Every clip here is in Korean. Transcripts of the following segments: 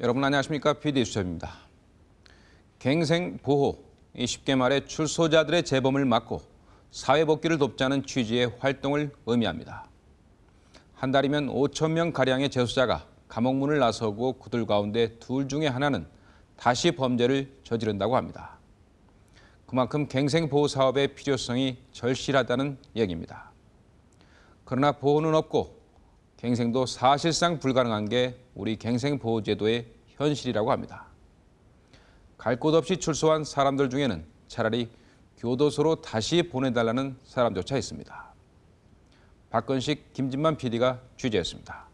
여러분 안녕하십니까? PD 수첩입니다. 갱생 보호, 이 쉽게 말해 출소자들의 재범을 막고 사회 복귀를 돕자는 취지의 활동을 의미합니다. 한 달이면 5천 명 가량의 재소자가 감옥 문을 나서고 그들 가운데 둘 중에 하나는 다시 범죄를 저지른다고 합니다. 그만큼 갱생 보호 사업의 필요성이 절실하다는 얘기입니다. 그러나 보호는 없고 갱생도 사실상 불가능한 게 우리 갱생보호제도의 현실이라고 합니다. 갈 곳 없이 출소한 사람들 중에는 차라리 교도소로 다시 보내달라는 사람조차 있습니다. 박건식, 김진만 PD가 취재했습니다.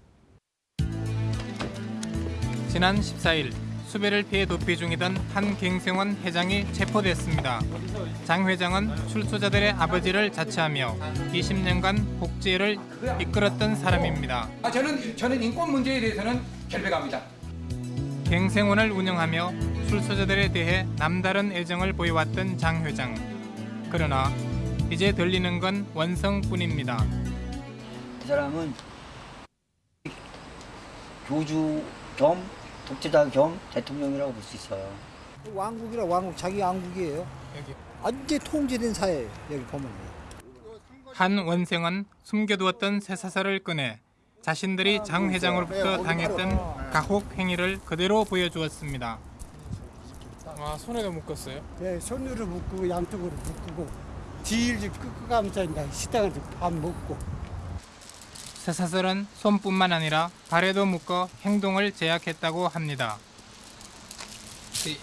지난 14일 수배를 피해 도피 중이던 한 갱생원 회장이 체포됐습니다. 장 회장은 출소자들의 아버지를 자처하며 20년간 복지를 이끌었던 사람입니다. 아, 저는 저는 인권 문제에 대해서는 결백합니다. 갱생원을 운영하며 출소자들에 대해 남다른 애정을 보여왔던 장 회장. 그러나 이제 들리는 건 원성뿐입니다. 이 사람은 교주 겸 독재자 겸 대통령이라고 볼 수 있어요. 왕국이라 왕국 자기 왕국이에요. 완전 통제된 사회 여기 보면. 한 원생은 숨겨두었던 쇠사슬을 꺼내 자신들이 장 회장으로부터 당했던 가혹 행위를 그대로 보여주었습니다. 아 손에도 묶었어요? 네, 손으로 묶고 양쪽으로 묶고 뒤를 끄끄가면서 이제 식당에서 밥 먹고 쇠사슬은 손뿐만 아니라 발에도 묶어 행동을 제약했다고 합니다.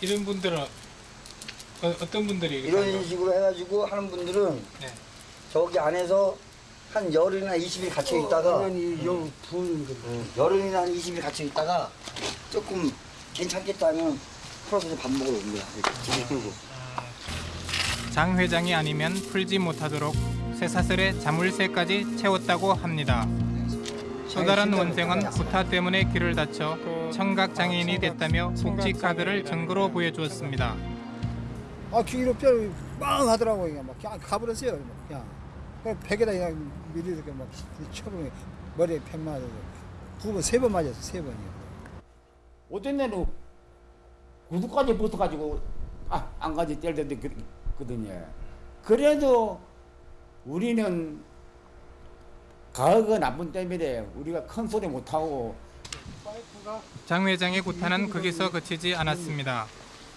이런 분들은 어, 떤 분들이 이런 식으로 해가지고 하는 분들은 네. 저기 안에서 한 열흘이나 20일 갇혀 있다가 요 부는 거. 음, 열흘이나 한 20일 갇혀 있다가 조금 괜찮겠다면 풀어서 밥 먹으러 온 거야. 집에 끌고. 장 회장이 아니면 풀지 못하도록 쇠사슬에 자물쇠까지 채웠다고 합니다. 또 다른 원생은 구타 때문에 귀를 다쳐 청각 장애인이 됐다며 복지 카드를 증거로 보여주었습니다. 아 귀로 뼈를 빵 하더라고 그냥 막 그냥 가버렸어요. 그냥 그냥 벽에다 그냥 밀리서 막 쳐보면 머리에 펜 맞아서 두번 세 번 맞았어 세 번이요. 어떤 데는 구두까지 붙어가지고 아, 안까지 때렸거든요. 그래도 우리는 가혹은 나쁜 때문에 우리가 큰 소리 못하고 장 회장의 구타는 거기서 그치지 않았습니다.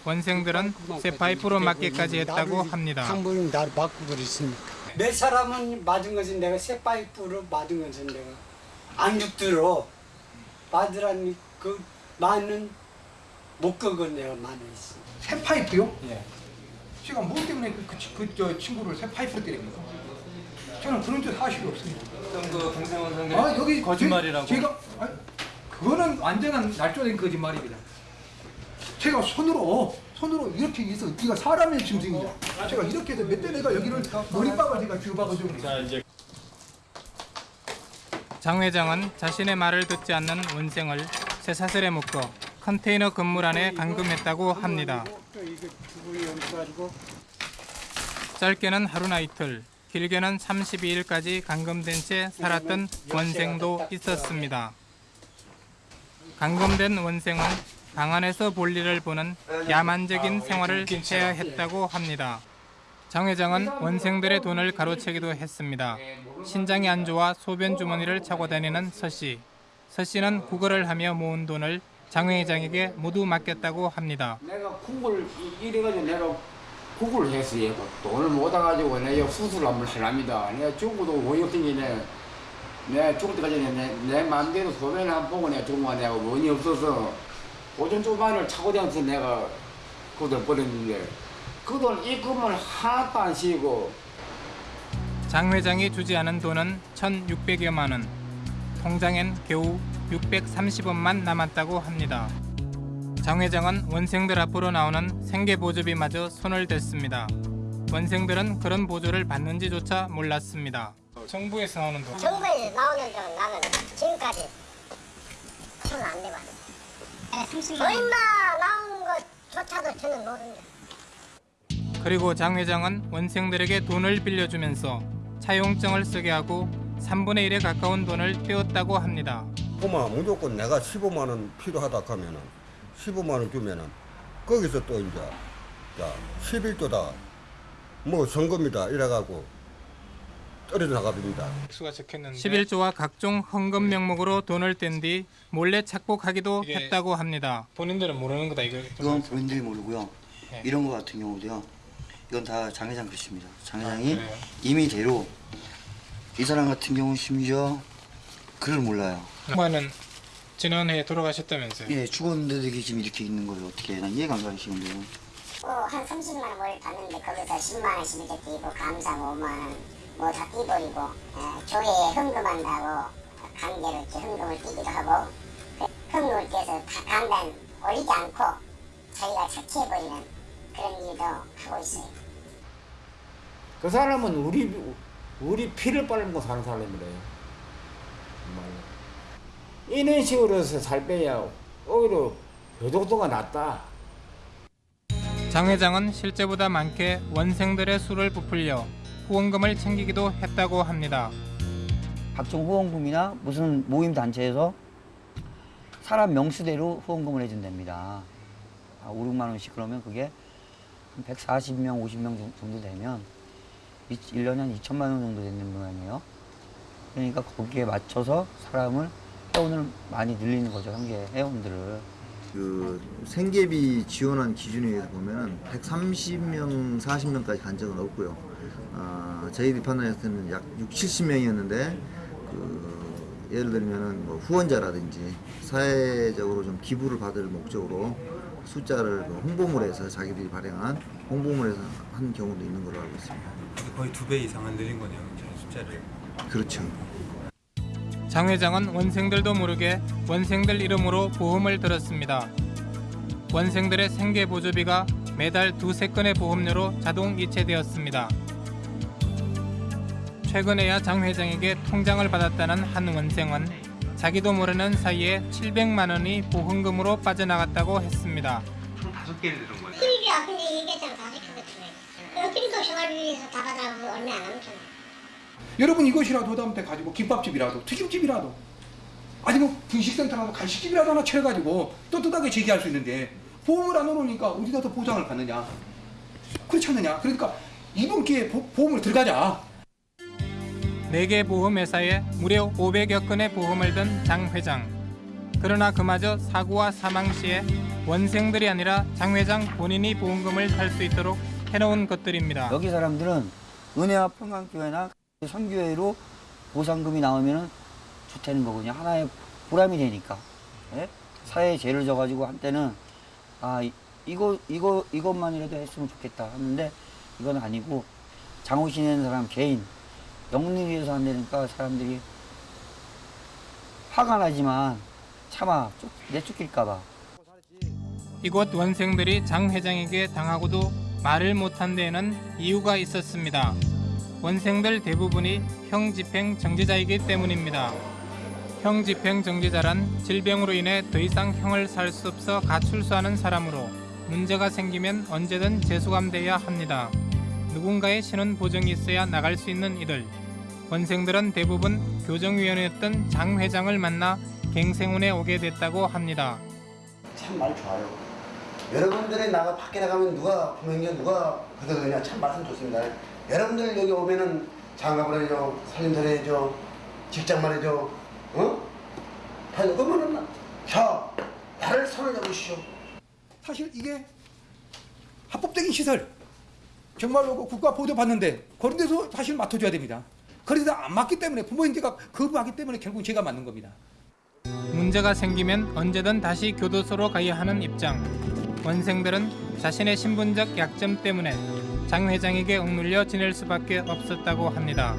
원생들은 쇠파이프로 맞기까지 했다고 합니다. 한 번은 나를 맞고 그랬으니까. 몇 사람은 맞은 것은 내가 새 파이프로 맞은 것은 내가 안 죽들어 맞으라니 그 많은 목격은 내가 많이 있어. 새 파이프요? 예. 제가 뭐 때문에 그저 그, 친구를 새 파이프로 때립니까? 저는 그런 줄 사실이 없습니다. 그 갱생원 상대 아 여기 거짓말이라고. 제, 가 아니, 그거는 완전한 날조된 거짓말입니다. 제가 손으로 손으로 이렇게 해서 네가 사람의 짐승이야. 제가 이렇게 해서 몇대 내가 여기를 머리박을 제가 쥐어박아주고 장 회장은 자신의 말을 듣지 않는 원생을 쇠사슬에 묶어 컨테이너 건물 안에 감금했다고 합니다. 짧게는 하루나 이틀, 길게는 32일까지 감금된 채 살았던 원생도 있었습니다. 감금된 원생은 방 안에서 볼일을 보는 야만적인 생활을 해야 했다고 합니다. 장 회장은 원생들의 돈을 가로채기도 했습니다. 신장이 안 좋아 소변 주머니를 차고 다니는 서 씨. 서 씨는 구걸을 하며 모은 돈을 장 회장에게 모두 맡겼다고 합니다. 내가 구글 이래가지고 내가 구글을 했어요. 돈을 못 와가지고 내가 수술을 한번 하랍니다. 내가 죽어도 어이없으니 내가 죽을 때까지 내, 내 마음대로 소변을 한 보고 내가 죽은 거 내가 원이 없어서 오전 조반을 차고 다녀서 내가 그 돈 버렸는데 그 돈 입금을 하나도 안 쉬고 장 회장이 주지 않은 돈은 1,600여만 원. 통장엔 겨우 630원만 남았다고 합니다. 장 회장은 원생들 앞으로 나오는 생계 보조비마저 손을 댔습니다. 원생들은 그런 보조를 받는지조차 몰랐습니다. 정부에서 나오는 돈. 정부에 나오는 돈 나는 지금까지 손안 대봤어. 얼마 나온 것조차도 저는 모릅니다. 그리고 장 회장은 원생들에게 돈을 빌려주면서 차용증을 쓰게 하고 3분의 1에 가까운 돈을 떼었다고 합니다. 그만 무조건 내가 15만 원 필요하다 하면은 15만 원 주면은 거기서 또 이제 자 11조다 뭐 선거입니다 이래가고 떨어져 적혔는데 11조와 각종 헌금 명목으로 돈을 뗀 뒤 몰래 착복하기도 했다고 합니다. 본인들은 모르는 거다 이거. 이건 본인들이 모르고요. 네. 이런 거 같은 경우도요. 이건 다 장 회장 글씨입니다. 장 회장이 아? 임의대로 이 사람 같은 경우 심지어 글을 몰라요. 엄마는 지난해 돌아가셨다면서요? 예, 죽었는데도 이게 지금 이렇게 있는 거를 어떻게 난 이해가 안 가시는데요. 어, 한 30만 원을 받는데 거기서 10만 원씩 이렇게 띄고 감사 5만 원, 뭐 다 띄버리고 에, 교회에 헌금한다고 강제로 이렇게 헌금을 띄기도 하고 그 헌금을 떼서 다 간단 올리지 않고 자기가 착취해버리는 그런 일도 하고 있어요. 그 사람은 우리 우리 피를 빨고 사는 사람이래요. 정말로. 이런 식으로 해서 살 빼야 오히려 교도도가 낫다. 장 회장은 실제보다 많게 원생들의 수를 부풀려 후원금을 챙기기도 했다고 합니다. 각종 후원금이나 무슨 모임 단체에서 사람 명수대로 후원금을 해준답니다. 아, 5, 6만 원씩 그러면 그게 한 140명, 50명 정도 되면 1년에 한 2천만 원 정도 되는 모양이에요. 그러니까 거기에 맞춰서 사람을 회원을 많이 늘리는 거죠, 한계 회원들을. 그 생계비 지원한 기준에 의해서 보면 130명, 40명까지 간 적은 없고요. 아, 저희들이 판단했을 때는 약 6, 70명이었는데 그 예를 들면은 뭐 후원자라든지 사회적으로 좀 기부를 받을 목적으로 숫자를 그 홍보물에서 자기들이 발행한 홍보물에서 한 경우도 있는 걸로 알고 있습니다. 거의 두 배 이상은 늘린 거네요, 숫자를. 그렇죠. 장 회장은 원생들도 모르게 원생들 이름으로 보험을 들었습니다. 원생들의 생계 보조비가 매달 두세 건의 보험료로 자동 이체되었습니다. 최근에야 장 회장에게 통장을 받았다는 한 원생은 자기도 모르는 사이에 700만 원이 보험금으로 빠져나갔다고 했습니다. 이게 근데 이게 좀다 시켰거든요. 어떻게 생활비에서 다 받아가고 얼마 안 남잖아. 여러분 이것이라도 하다못해 가지고 김밥집이라도 튀김집이라도 아니 뭐 분식센터라도 간식집이라도 하나 차려가지고 떳떳하게 제기할 수 있는데 보험을 안 넣어놓으니까 어디다 더 보장을 받느냐 그렇지 않느냐 그러니까 이번 기회에 보, 보험을 들어가자 4개 보험회사에 무려 500여 건의 보험을 든 장 회장. 그러나 그마저 사고와 사망 시에 원생들이 아니라 장 회장 본인이 보험금을 탈 수 있도록 해놓은 것들입니다. 여기 사람들은 은혜와 평강교회나 선교회로 보상금이 나오면은 좋다는 거거든요. 하나의 보람이 되니까. 예? 사회에 죄를 져가지고 한때는 아 이- 이거 이거 이것만이라도 했으면 좋겠다 하는데 이건 아니고 장호신이라는 사람 개인 영리를 위해서 한다니까 사람들이 화가 나지만 쫓- 내쫓길까봐. 이곳 원생들이 장 회장에게 당하고도 말을 못한 데에는 이유가 있었습니다. 원생들 대부분이 형집행 정지자이기 때문입니다. 형집행 정지자란 질병으로 인해 더 이상 형을 살 수 없어 가출소하는 사람으로 문제가 생기면 언제든 재수감돼야 합니다. 누군가의 신원 보정이 있어야 나갈 수 있는 이들. 원생들은 대부분 교정위원회였던 장 회장을 만나 갱생운에 오게 됐다고 합니다. 참 말 좋아요. 여러분들이 나가 밖에 나가면 누가 구명자 누가 그러느냐 참 말씀 좋습니다. 여러분들 여기 오면은 장갑을 해줘, 살림살 해줘, 직장 말해줘, 어? 다 그러면은 자 나를 손을 잡으시오. 사실 이게 합법적인 시설 정말로 그 국가 보도 받는데 그런 데서 사실 맡아줘야 됩니다 그런데 안 맞기 때문에 부모님들과 거부하기 때문에 결국 제가 맞는 겁니다 문제가 생기면 언제든 다시 교도소로 가야 하는 입장. 원생들은 자신의 신분적 약점 때문에 장 회장에게 억눌려 지낼 수밖에 없었다고 합니다.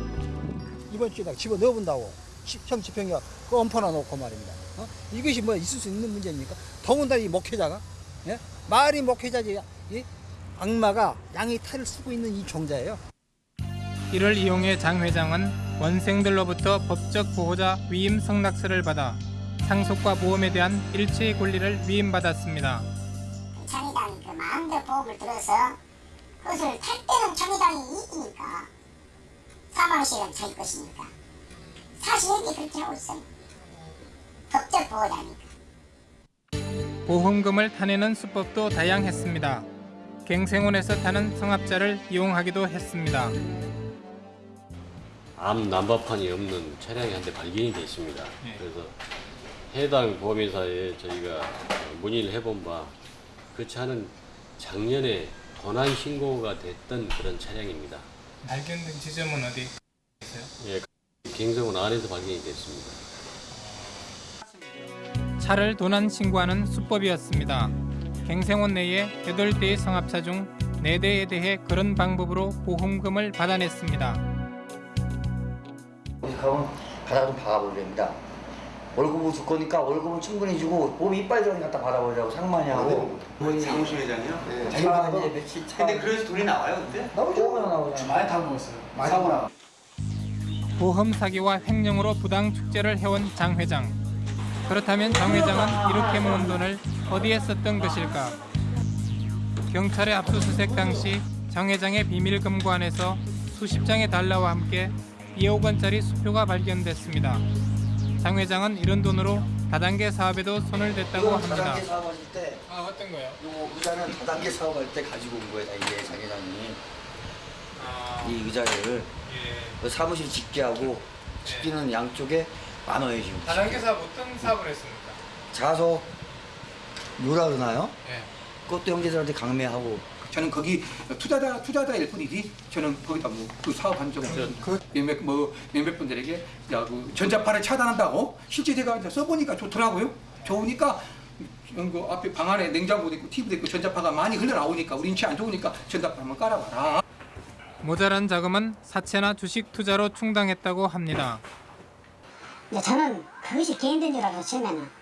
이번 주에다가 집어 넣어본다고 시- 형 집행이가 그 엄포나 놓고 말입니다. 어? 이것이 뭐 있을 수 있는 문제입니까? 더군다나 이 목회자가 예? 말이 목회자지 이 악마가 양의 탈을 쓰고 있는 이 종자예요. 이를 이용해 장 회장은 원생들로부터 법적 보호자 위임 성낙서를 받아 상속과 보험에 대한 일체의 권리를 위임받았습니다. 정의당이 그 마음대로 보험을 들어서 그것을 탈 때는 정의당이 이기니까 4만원씩은 자기 것이니까 사실은 그렇게 하고 있어요 법적 보호자니까 보험금을 타내는 수법도 다양했습니다. 갱생원에서 타는 성합자를 이용하기도 했습니다. 암 난바판이 없는 차량이 한 대 발견이 돼 있습니다. 예. 그래서 해당 보험회사에 저희가 문의를 해본 바 그 차는 작년에 도난 신고가 됐던 그런 차량입니다. 발견된 지점은 어디 있어요? 예, 갱성원 안에서 발견이 됐습니다. 차를 도난 신고하는 수법이었습니다. 갱생원 내에 8대의 성합차 중 4대에 대해 그런 방법으로 보험금을 받아냈습니다. 가면 가다가 좀 박아버립니다. 월급을 줄 거니까 월급은 충분히 주고 보험 이빨 들어니 갖다 받아버리라고 상만이 하고 사무실 회장이요? 네. 자기가 이제 며칠 차 근데 그래서 돈이 나와요, 근데? 나오죠 나오죠 많이 다 먹었어요. 사고 나. 보험 사기와 횡령으로 부당 축제를 해온 장 회장. 그렇다면 장 회장은 이렇게 모은 돈을 어디에 썼던 것일까? 경찰의 압수수색 당시 장 회장의 비밀 금고 안에서 수십 장의 달러와 함께 2억 원짜리 수표가 발견됐습니다. 장 회장은 이런 돈으로 다단계 사업에도 손을 댔다고 합니다. 다단계 사업하실 때아 어떤 거요? 요거 의자는 다단계 사업할 때 가지고 온 거예요 다 이게 장 회장이 아, 이 의자를 예. 그 사무실 집계하고 집계는 양쪽에 만 원에 지금 다단계 사업 어떤 사업을 했습니까? 자석 요라 그러나요? 예. 그것도 형제들한테 강매하고 저는 거기 투자자 투자자일 뿐이지 저는 거기다 뭐 그 사업한 적 없어요. 그 몇몇 뭐 몇몇 분들에게 야, 그 전자파를 차단한다고 실제 제가 이제 써보니까 좋더라고요. 좋으니까 그 앞에 방 안에 냉장고도 있고 TV도 있고 전자파가 많이 흘러나오니까 우리 인체 안 좋으니까 전자파 한번 깔아봐라. 모자란 자금은 사채나 주식 투자로 충당했다고 합니다. 이제 저는 그것이 개인된 줄 알았어 처음에는 그러니까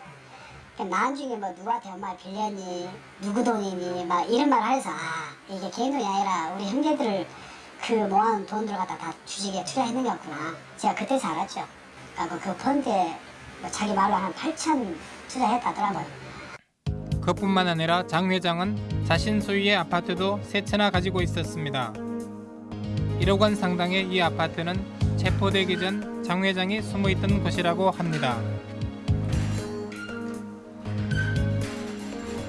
나중에 뭐 누구한테 엄마 빌렸니? 누구 돈이니? 막 이런 말 해서 아 이게 개인 돈이 아니라 우리 형제들 그 모아놓은 돈들 갖다 다 주식에 투자했는 거구나. 제가 그때서 알았죠. 그러니까 그 펀드에 뭐 자기 말로 한 8천 투자했다더라고요. 그뿐만 아니라 장 회장은 자신 소유의 아파트도 세 채나 가지고 있었습니다. 1억 원 상당의 이 아파트는 체포되기 전 장 회장이 숨어 있던 곳이라고 합니다.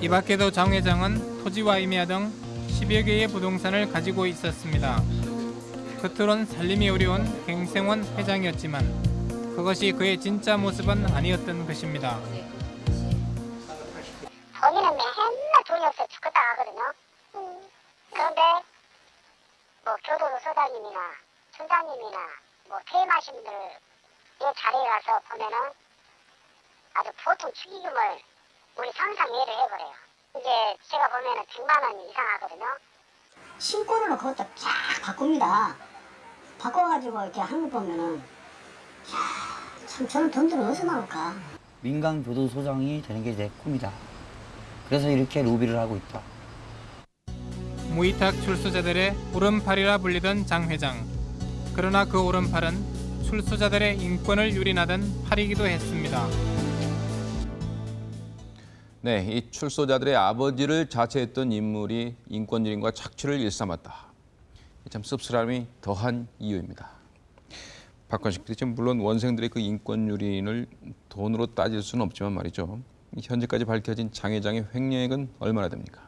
이 밖에도 장 회장은 토지와 임야 등 10여 개의 부동산을 가지고 있었습니다. 겉으론 살림이 어려운 갱생원 회장이었지만 그것이 그의 진짜 모습은 아니었던 것입니다. 거기는 맨날 돈이 없어 죽겠다 하거든요 그런데 뭐 교도소장님이나村장님이나 뭐 퇴임하신 분들의 자리에 가서 보면은 아주 보통 축의금을 우리 상상 외를 해버려요. 이제 제가 보면은 100만 원 이상 하거든요. 신고를 그것도 쫙 바꿉니다. 바꿔가지고 이렇게 거 보면은 야, 참 저런 돈들은 어디서 나올까? 민간 교도소장이 되는 게 내 꿈이다. 그래서 이렇게 로비를 하고 있다. 무이탁 출소자들의 오른팔이라 불리던 장 회장. 그러나 그 오른팔은 출소자들의 인권을 유린하던 팔이기도 했습니다. 네, 이 출소자들의 아버지를 자처했던 인물이 인권유린과 착취를 일삼았다. 참 씁쓸함이 더한 이유입니다. 박관식 PD, 물론 원생들의 그 인권유린을 돈으로 따질 수는 없지만 말이죠. 현재까지 밝혀진 장 회장의 횡령액은 얼마나 됩니까?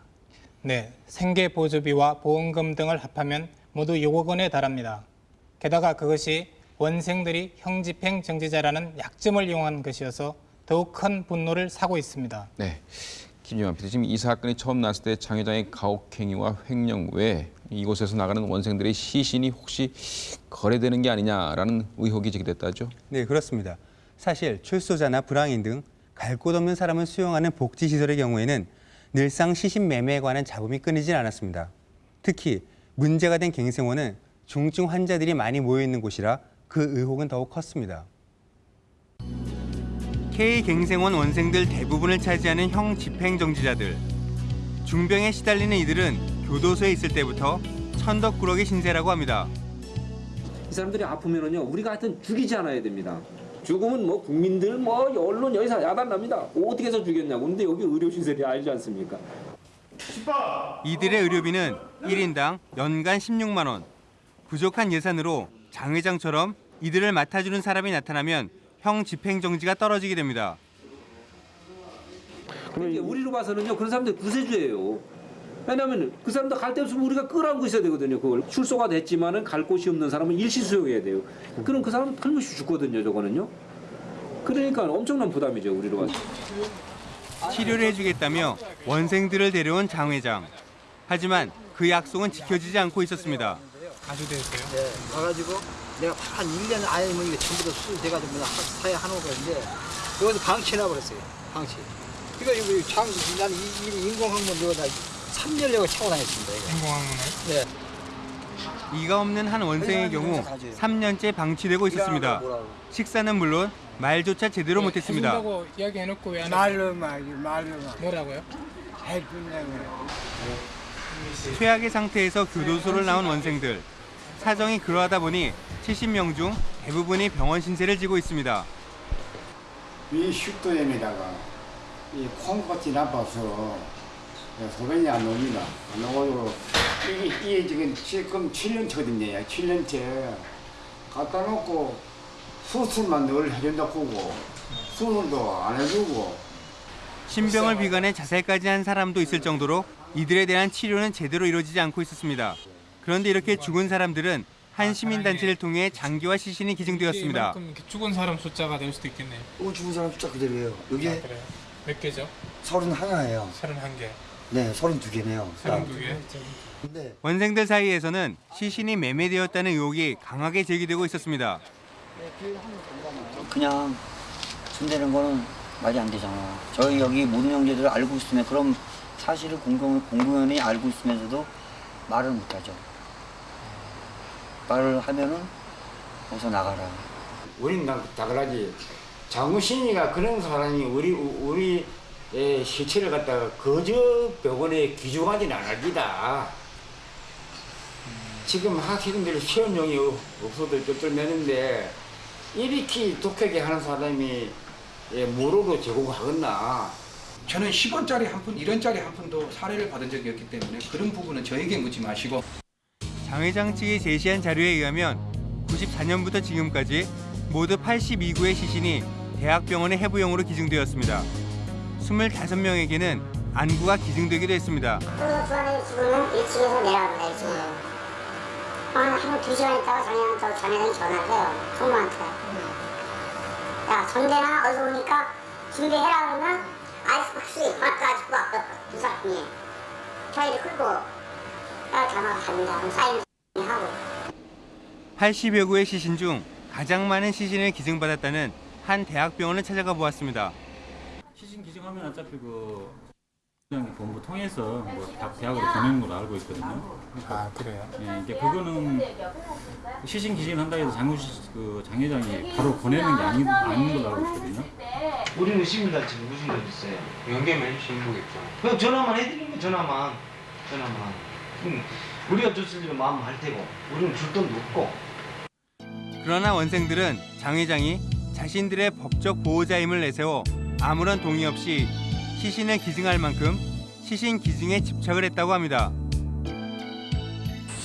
네, 생계 보조비와 보험금 등을 합하면 모두 6억 원에 달합니다. 게다가 그것이 원생들이 형집행 정지자라는 약점을 이용한 것이어서 더욱 큰 분노를 사고 있습니다. 네, 김영환 PD, 지금 이 사건이 처음 났을 때 장 회장의 가혹행위와 횡령 외에 이곳에서 나가는 원생들의 시신이 혹시 거래되는 게 아니냐라는 의혹이 제기됐다죠. 네, 그렇습니다. 사실 출소자나 불황인 등 갈 곳 없는 사람을 수용하는 복지시설의 경우에는 늘상 시신 매매에 관한 잡음이 끊이질 않았습니다. 특히 문제가 된 갱생원은 중증 환자들이 많이 모여 있는 곳이라 그 의혹은 더욱 컸습니다. K 갱생원 원생들 대부분을 차지하는 형 집행정지자들. 중병에 시달리는 이들은 교도소에 있을 때부터 천덕꾸러기 신세라고 합니다. 이 사람들이 아프면은요 우리가 하여튼 죽이지 않아야 됩니다. 죽으면 뭐 국민들 뭐 언론 여기서 야단납니다. 어떻게 해서 죽였냐고. 근데 여기 의료 시설이 알지 않습니까? 이들의 의료비는 1인당 연간 16만 원. 부족한 예산으로 장 회장처럼 이들을 맡아주는 사람이 나타나면 형 집행정지가 떨어지게 됩니다. 근데 우리로 봐서는요 그런 사람들 구세주예요. 왜냐하면 그 사람들 갈 데 없으면 우리가 끌어안고 있어야 되거든요. 그걸 출소가 됐지만은 갈 곳이 없는 사람은 일시 수용해야 돼요. 그럼 그 사람은 탈못이 죽거든요. 저거는요. 그러니까 엄청난 부담이죠 우리로 봐서. 치료를 해주겠다며 원생들을 데려온 장 회장. 하지만 그 약속은 지켜지지 않고 있었습니다. 아주 됐어요. 네, 가가지고 내가 한 1년 안에 뭐 이게 전부 다 수술돼가지고 뭐 사회 한옥가는데 여기서 방치해놔버렸어요. 방치. 그러니까 이거 장, 나는 이, 이 인공항문 여기다 3년 내가 차고 다녔습니다. 이거. 인공항문을? 네. 이가 없는 한 원생의 경우 3년째 방치되고 있었습니다. 식사는 물론 말조차 제대로 못했습니다. 해준다고 이야기해놓고 왜안 말로 말이 말로 말. 뭐라고요? 해준다고. 최악의 상태에서 교도소를 나온 원생들. 사정이 그러하다 보니 70명 중 대부분이 병원 신세를 지고 있습니다. 이 슈도염에다가 이 콩팥이 나빠서 소변이 안 옵니다. 안 오고 이게, 이게 지금 지금 7년차거든요. 7년째 갖다 놓고 수술만 늘 해준다고 하고 수술도 안 해주고 신병을 비관해 자살까지 한 사람도 있을 정도로 이들에 대한 치료는 제대로 이루어지지 않고 있었습니다. 그런데 이렇게 죽은 사람들은 한 시민단체를 통해 장기화 시신이 기증되었습니다. 죽은 사람 숫자가 될 수도 있겠네요. 어, 죽은 사람 숫자 그대로예요. 여기 아? 몇 개죠? 서른 하나예요. 31개. 네, 서른 두 개네요. 32개. 근데 원생들 사이에서는 시신이 매매되었다는 의혹이 강하게 제기되고 있었습니다. 그냥 손대는 거는 말이 안 되잖아. 저희 여기 모든 형제들 알고 있으면 그럼 사실을 공공, 공공연히 알고 있으면서도 말을 못하죠. 말을 하면은 어서 나가라. 우리는 다- 다 그러지 장우신이가 그런 사람이 우리 우리 의 시체를 갖다가 거저 병원에 기증하지는 않을 기다. 지금 학생들 시험용이 없어도 쩔쩔매는데 이렇게 독하게 하는 사람이 예, 무료로 제공하겠나? 저는 10원짜리 한 푼, 1원짜리 한 푼도 사례를 받은 적이 없기 때문에 그런 부분은 저에게 묻지 마시고 장 회장 측이 제시한 자료에 의하면 94년부터 지금까지 모두 82구의 시신이 대학병원의 해부용으로 기증되었습니다. 25명에게는 안구가 기증되기도 했습니다. 그 부안의 죽으면 1층에서 내려갑니다. 1층으로. 한두 시간 있다가 전에는 저 전에는 전화를 해요. 총무한테. 야 전대나 어디서 오니까 준비해라 그러면 아이스박스에 와가지고 와요. 두 사람이. 저희를 끌고 80여 구의 시신 중 가장 많은 시신을 기증받았다는 한 대학병원을 찾아가 보았습니다. 시신 기증하면 어차피 그 본부 통해서 뭐각 대학으로 보내는 걸로 알고 있거든요. 아 그래요? 예, 이제 그거는 시신 기증한다 해서 장우 그 장회장이 바로 보내는 게 아닌 아닌 걸로 알고 있거든요. 우리는 시민단체 무슨 일 있어요? 연계면 거겠죠. 그냥 전화만 해드리면 전화만 전화만. 음, 우리가 줬을 일은 마음 할 테고 우리는 줄 돈도 없고. 그러나 원생들은 장 회장이 자신들의 법적 보호자임을 내세워 아무런 동의 없이 시신을 기증할 만큼 시신 기증에 집착을 했다고 합니다.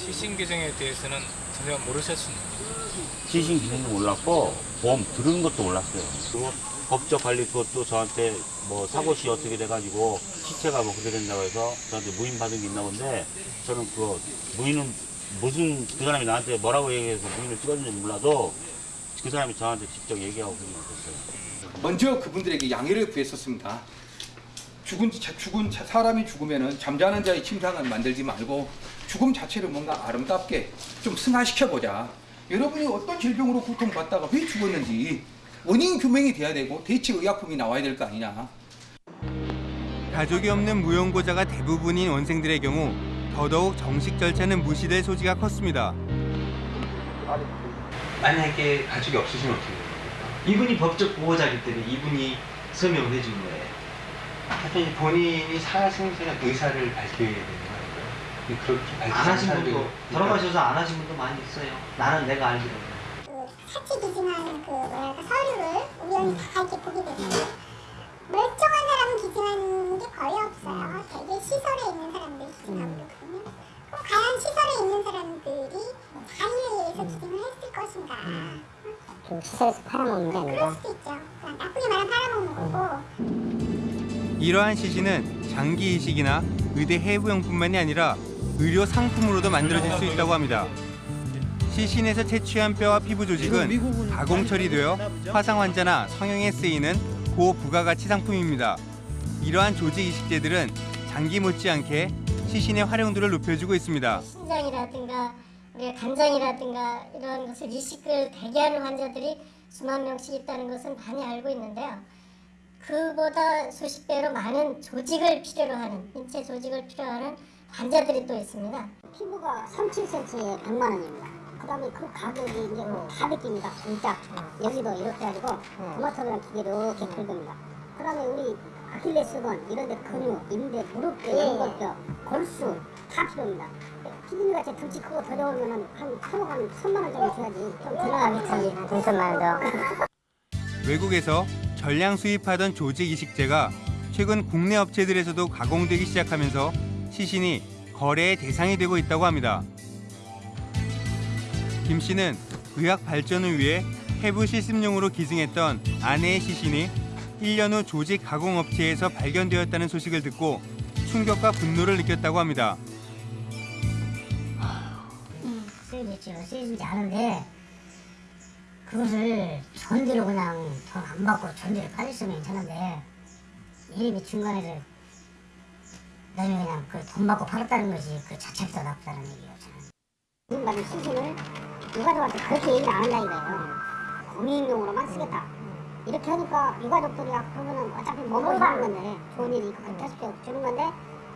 시신 규정에 대해서는 전혀 모르셨습니다. 시신 기능도 몰랐고 보험 들은 것도 몰랐어요. 법적 관리 그것도 저한테 뭐 사고 시 어떻게 돼가지고 시체가 뭐 그렇게 된다고 해서 저한테 무인 받은 게 있나 본데 저는 그 무인은 무슨 그 사람이 나한테 뭐라고 얘기해서 무인을 찍었는지 몰라도 그 사람이 저한테 직접 얘기하고 그런 거 없었어요. 먼저 그분들에게 양해를 구했었습니다. 죽은 자- 죽은 자- 사람이 죽으면은 잠자는 자의 침상을 만들지 말고 죽음 자체를 뭔가 아름답게 좀 승화시켜 보자. 여러분이 어떤 질병으로 고통받다가 왜 죽었는지 원인 규명이 돼야 되고 대체 의약품이 나와야 될 거 아니냐. 가족이 없는 무용고자가 대부분인 원생들의 경우 더더욱 정식 절차는 무시될 소지가 컸습니다. 만약에 가족이 없으시면 어떻게 돼요? 이분이 법적 보호자이기 때문에 이분이 서명을 해준 거예요. 하여튼 본인이 살아생전에 의사를 밝혀야 되는 거예요. 그렇게 분도 사람들이 돌아가셔서 안 하신 분도 많이 있어요. 나는 내가 알기로. 사치 기증하는 그 뭐랄까 서류를 우연히 다 이렇게 보게 되면 멀쩡한 사람은 기증하는 게 거의 없어요. 되게 시설에 있는 사람들이 기증하고 그러거든요. 그럼 과연 시설에 있는 사람들이 자의에 의해서 기증을 했을 것인가? 좀 시설에서 팔아먹는 게 아니라? 그럴 수도 있죠. 나쁘게 말하면 팔아먹는 거고. 이러한 시신은 장기 이식이나 의대 해부용뿐만이 아니라 의료 상품으로도 만들어질 수 있다고 합니다. 시신에서 채취한 뼈와 피부 조직은 가공 처리되어 화상 환자나 성형에 쓰이는 고부가가치 상품입니다. 이러한 조직 이식제들은 장기 못지않게 시신의 활용도를 높여주고 있습니다. 신장이라든가 간장이라든가 이런 것을 이식을 대기하는 환자들이 수만 명씩 있다는 것은 많이 알고 있는데요. 그보다 수십 배로 많은 조직을 필요로 하는 인체 조직을 필요하는 환자들이 또 있습니다. 피부가 37cm에 100만 원입니다. 그다음에 그 가격이 이제 뭐다 느낍니다. 진짜 여기도 이렇게 해가지고 토마토그랑 기계로 이렇게 긁습니다. 그다음에 우리 아킬레스건 이런데 근육, 인대, 무릎뼈, 연골뼈, 골수 다 필요합니다. 피디님같이 등치 크고 더러우면은 한 프로 한 천만 원 정도 줘야지 좀 들어가겠지. 등천만 원 더. 외국에서 전량 수입하던 조직 이식제가 최근 국내 업체들에서도 가공되기 시작하면서 시신이 거래의 대상이 되고 있다고 합니다. 김 씨는 의학 발전을 위해 해부 실습용으로 기증했던 아내의 시신이 1년 후 조직 가공 업체에서 발견되었다는 소식을 듣고 충격과 분노를 느꼈다고 합니다. 쓰여졌죠. 쓰여지지 않은데 그것을 전대로 그냥 돈 안 받고 전대로 빠졌으면 괜찮은데 이름이 중간에서 너희 그냥 그 돈 받고 팔았다는 것이 그 자체부터 나쁘다는 얘기예요. 저는. 받은 시신을 유가족한테 그렇게 얘기를 안 한다 이거예요. 공익용으로만 쓰겠다. 이렇게 하니까 유가족들이 야 그러면은 어차피 먹고 사는 건데 좋은 일이 있고 그렇게 해서 주는 건데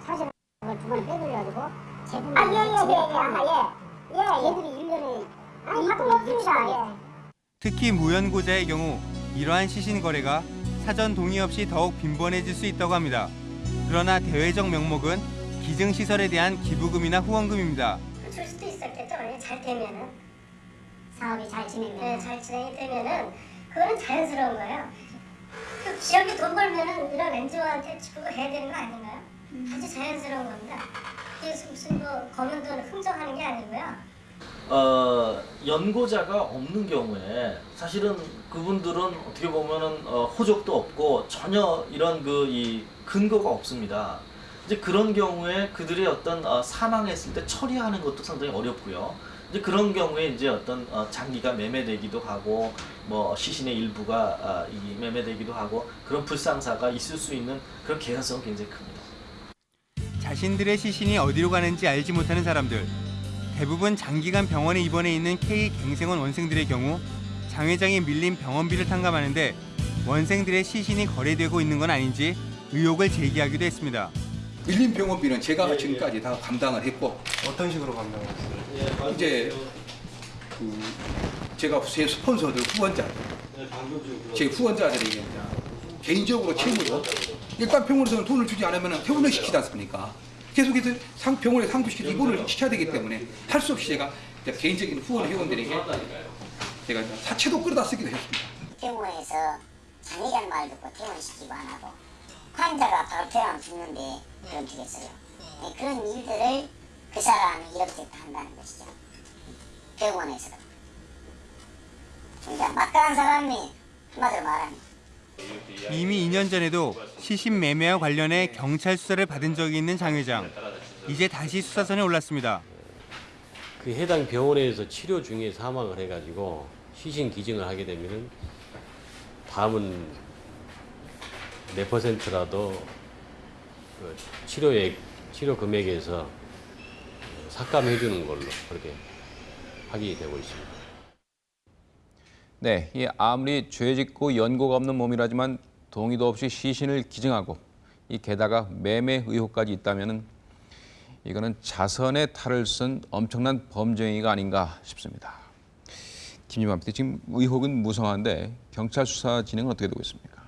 사실은 그걸 두 번에 빼돌려가지고 제품을 아, 예, 예, 예, 예, 아, 예. 예, 예. 얘들이 1년에 아니, 가끔 없습니다. 예. 특히 무연고자의 경우 이러한 시신 거래가 사전 동의 없이 더욱 빈번해질 수 있다고 합니다. 그러나 대외적 명목은 기증시설에 대한 기부금이나 후원금입니다. 줄 수도 있었겠죠. 예, 잘 되면은 사업이 잘 진행되면 네, 잘 진행이 되면은 그거는 자연스러운 거예요. 그 기업이 돈 벌면은 이런 엔지오한테 그거 해야 되는 거 아닌가요? 아주 자연스러운 겁니다. 이게 무슨 뭐 검은 돈을 흥정하는 게 아니고요. 어, 연고자가 없는 경우에 사실은 그분들은 어떻게 보면은 어, 호적도 없고 전혀 이런 그 이 근거가 없습니다. 이제 그런 경우에 그들의 어떤 어, 사망했을 때 처리하는 것도 상당히 어렵고요. 이제 그런 경우에 이제 어떤 어, 장기가 매매되기도 하고 뭐 시신의 일부가 아, 이 매매되기도 하고 그런 불상사가 있을 수 있는 그런 개연성은 굉장히 큽니다. 자신들의 시신이 어디로 가는지 알지 못하는 사람들. 대부분 장기간 병원에 입원해 있는 K 갱생원 원생들의 경우 장 회장이 밀린 병원비를 탕감하는데 원생들의 시신이 거래되고 있는 건 아닌지 의혹을 제기하기도 했습니다. 밀린 병원비는 제가 지금까지 다 감당을 했고 어떤 식으로 감당했어요? 이제 그 제가 제 스폰서들 후원자들 제 후원자들이 이제 개인적으로 채무로 일단 병원에서는 돈을 주지 않으면 퇴원을 시키지 않습니까? 계속해서 상, 병원에 상부시켜서 입원을 시켜야 되기 때문에 할 수 없이 제가 개인적인 후원 회원들에게 제가 사채도 끌어다 쓰기도 했습니다. 병원에서 장애자는 말 듣고 퇴원시키고 안 하고 환자가 바로 퇴원 죽는데 그런 주겠어요. 네, 그런 일들을 그 사람이 이렇게 한다는 것이죠. 병원에서. 그러니까 막강한 사람이 한마디로 말하면 이미 2년 전에도 시신 매매와 관련해 경찰 수사를 받은 적이 있는 장 회장. 이제 다시 수사선에 올랐습니다. 그 해당 병원에서 치료 중에 사망을 해가지고 시신 기증을 하게 되면은 다음은 몇 퍼센트라도 그 치료액 치료 금액에서 삭감해 주는 걸로 그렇게 하게 되고 있습니다. 네, 이 아무리 죄 짓고 연고가 없는 몸이라지만 동의도 없이 시신을 기증하고 이 게다가 매매 의혹까지 있다면은 이거는 자선의 탈을 쓴 엄청난 범죄 행위가 아닌가 싶습니다. 김유만 PD 지금 의혹은 무성한데 경찰 수사 진행은 어떻게 되고 있습니까?